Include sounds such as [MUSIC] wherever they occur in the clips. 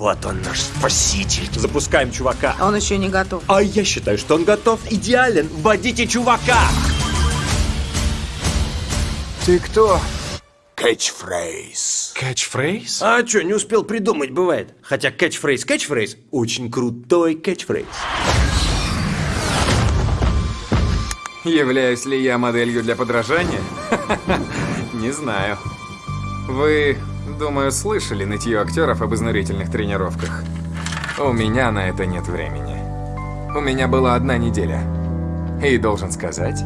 Вот он наш спаситель. Запускаем чувака. Он еще не готов. А я считаю, что он готов. Идеален. Вводите чувака. Ты кто? Кэтчфрейз. Кэтчфрейз? А что, не успел придумать, бывает. Хотя кэтчфрейз, кэтчфрейз очень крутой кэтчфрейз. Являюсь ли я моделью для подражания? [LAUGHS] Не знаю. Вы, думаю, слышали нытье актеров об изнурительных тренировках. У меня на это нет времени. У меня была одна неделя. И должен сказать,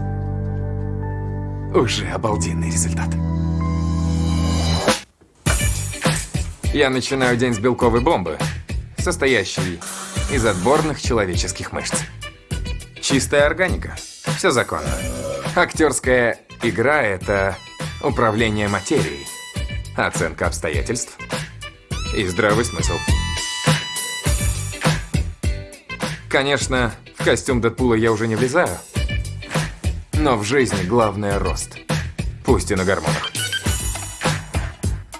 уже обалденный результат. Я начинаю день с белковой бомбы, состоящей из отборных человеческих мышц. Чистая органика. Все законно. Актерская игра — это управление материей, оценка обстоятельств и здравый смысл. Конечно, в костюм Дэдпула я уже не влезаю, но в жизни главное — рост, пусть и на гормонах.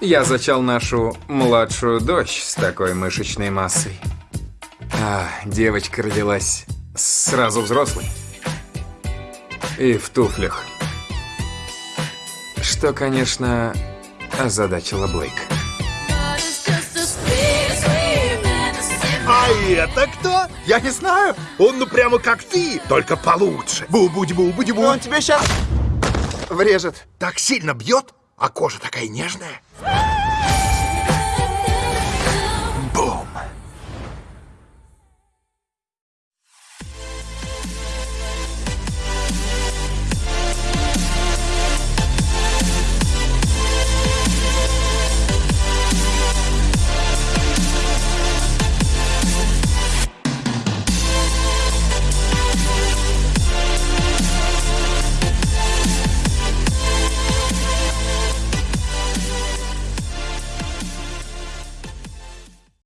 Я зачал нашу младшую дочь с такой мышечной массой. А девочка родилась сразу взрослой. И в туфлях. Что, конечно, озадачило Блейк. А это кто? Я не знаю. Он ну прямо как ты, только получше. Бу-будь-бу-будь-бу. Он тебе сейчас врежет. Так сильно бьет, а кожа такая нежная.